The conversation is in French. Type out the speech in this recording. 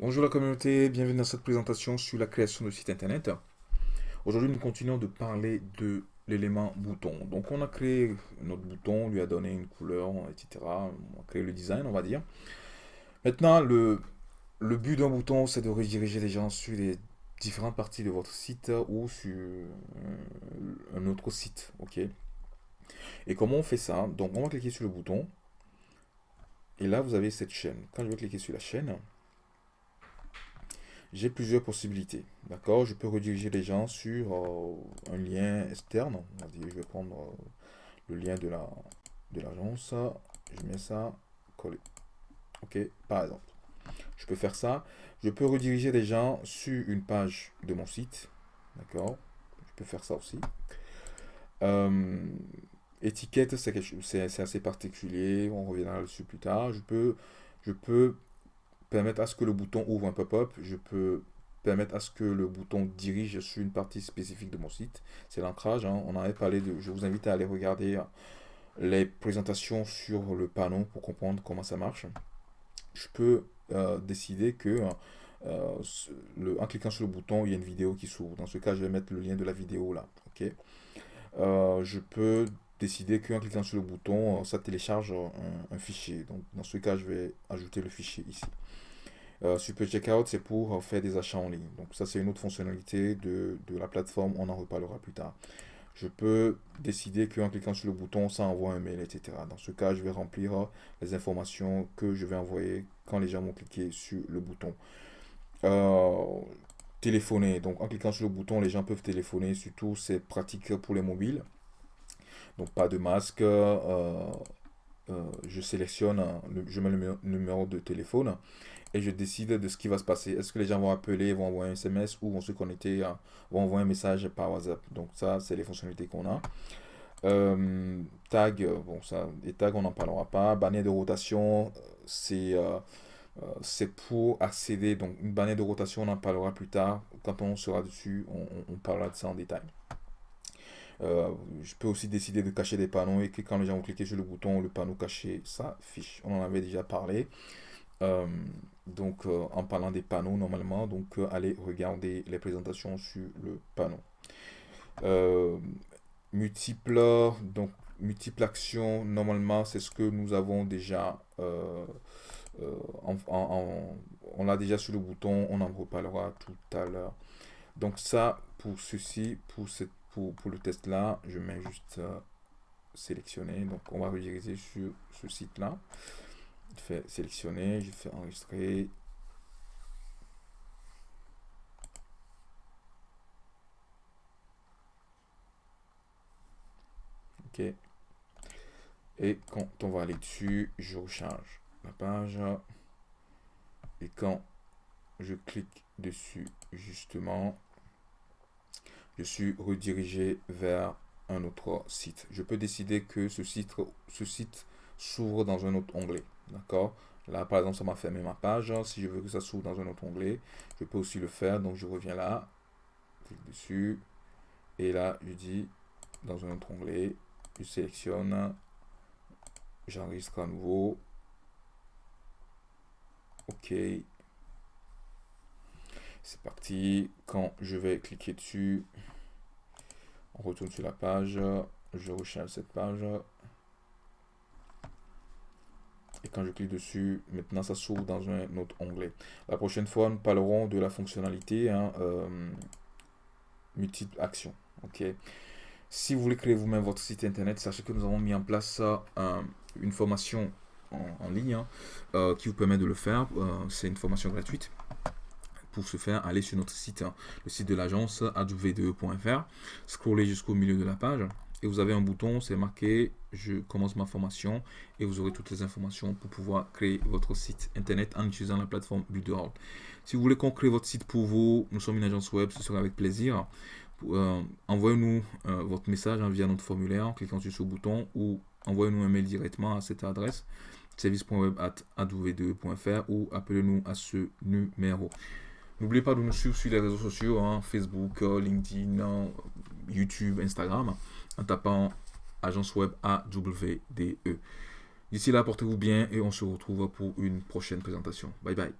Bonjour la communauté, bienvenue dans cette présentation sur la création de site internet. Aujourd'hui, nous continuons de parler de l'élément bouton. Donc, on a créé notre bouton, on lui a donné une couleur, etc. On a créé le design, on va dire. Maintenant, le, le but d'un bouton, c'est de rediriger les gens sur les différentes parties de votre site ou sur un autre site. ok? Et comment on fait ça? Donc, on va cliquer sur le bouton. Et là, vous avez cette chaîne. Quand je vais cliquer sur la chaîne, j'ai plusieurs possibilités. D'accord? Je peux rediriger les gens sur euh, un lien externe. je vais prendre euh, le lien de la de l'agence. Je mets ça, coller. OK? Par exemple. Je peux faire ça. Je peux rediriger les gens sur une page de mon site. D'accord? Je peux faire ça aussi. Étiquette, c'est assez particulier. On reviendra dessus plus tard. Je peux, je peux permettre à ce que le bouton ouvre un pop-up. Je peux permettre à ce que le bouton dirige sur une partie spécifique de mon site. C'est l'ancrage. Hein. On en de. Je vous invite à aller regarder euh, les présentations sur le panneau pour comprendre comment ça marche. Je peux euh, décider que euh, en cliquant sur le bouton, il y a une vidéo qui s'ouvre. Dans ce cas, je vais mettre le lien de la vidéo là. ok je peux décider qu'en cliquant sur le bouton, ça télécharge un, un, fichier. Donc, dans ce cas, je vais ajouter le fichier ici. Euh, Super Checkout, c'est pour euh, faire des achats en ligne. Donc ça, c'est une autre fonctionnalité de, la plateforme. On en reparlera plus tard. Je peux décider qu'en cliquant sur le bouton, ça envoie un mail, etc. Dans ce cas, je vais remplir euh, les informations que je vais envoyer quand les gens vont cliquer sur le bouton. téléphoner. Donc en cliquant sur le bouton, les gens peuvent téléphoner. Surtout, c'est pratique pour les mobiles. Donc pas de masque. Je sélectionne, je mets le numéro de téléphone et je décide de ce qui va se passer. Est-ce que les gens vont appeler, vont envoyer un SMS ou vont se connecter, vont envoyer un message par WhatsApp? Donc ça, c'est les fonctionnalités qu'on a. Euh, tag, bon ça, les tags on n'en parlera pas. Bannière de rotation, c'est euh, euh, c'est pour accéder. Donc une bannière de rotation, on en parlera plus tard. Quand on sera dessus, on, parlera de ça en détail. Je peux aussi décider de cacher des panneaux et que quand les gens vont cliquer sur le bouton, le panneau caché s'affiche. On en avait déjà parlé. Euh, donc, euh, en parlant des panneaux, normalement, donc euh, allez regarder les présentations sur le panneau. multiples, donc multiples actions, normalement, c'est ce que nous avons déjà on l'a déjà sur le bouton, on en reparlera tout à l'heure. Donc ça, pour ceci, pour, cette, pour, le test là, je mets juste sélectionner. Donc on va rediriger sur ce site là. Je fais sélectionner, je fais enregistrer. Ok. Et quand on va aller dessus, je recharge la page. Et quand je clique dessus, justement, je suis redirigé vers un autre site. Je peux décider que ce site, ce site s'ouvre dans un autre onglet. D'accord? Là, par exemple, ça m'a fermé ma page. Si je veux que ça s'ouvre dans un autre onglet, je peux aussi le faire. Donc, je reviens là, clique dessus. Et là, je dis dans un autre onglet, je sélectionne, j'enregistre à nouveau. OK. C'est parti. Quand je vais cliquer dessus, on retourne sur la page. Je recharge cette page. Et quand je clique dessus, maintenant ça s'ouvre dans un autre onglet. La prochaine fois, nous parlerons de la fonctionnalité hein, euh, multiple action. Si vous voulez créer vous-même votre site internet, sachez que nous avons mis en place euh, une formation en, ligne hein, euh, qui vous permet de le faire. C'est une formation gratuite. Pour ce faire, allez sur notre site, hein, le site de l'agence adv2.fr, scrollez jusqu'au milieu de la page et vous avez un bouton, c'est marqué je commence ma formation et vous aurez toutes les informations pour pouvoir créer votre site internet en utilisant la plateforme Builderall. Si vous voulez qu'on crée votre site pour vous, nous sommes une agence web, ce sera avec plaisir. Euh, envoyez-nous euh, votre message hein, via notre formulaire en cliquant sur ce bouton ou envoyez-nous un mail directement à cette adresse service.web.adv2.fr ou appelez-nous à ce numéro. N'oubliez pas de nous suivre sur les réseaux sociaux, hein, Facebook, euh, LinkedIn, YouTube, Instagram en tapant agence web AWDE. D'ici là, portez-vous bien et on se retrouve pour une prochaine présentation. Bye bye.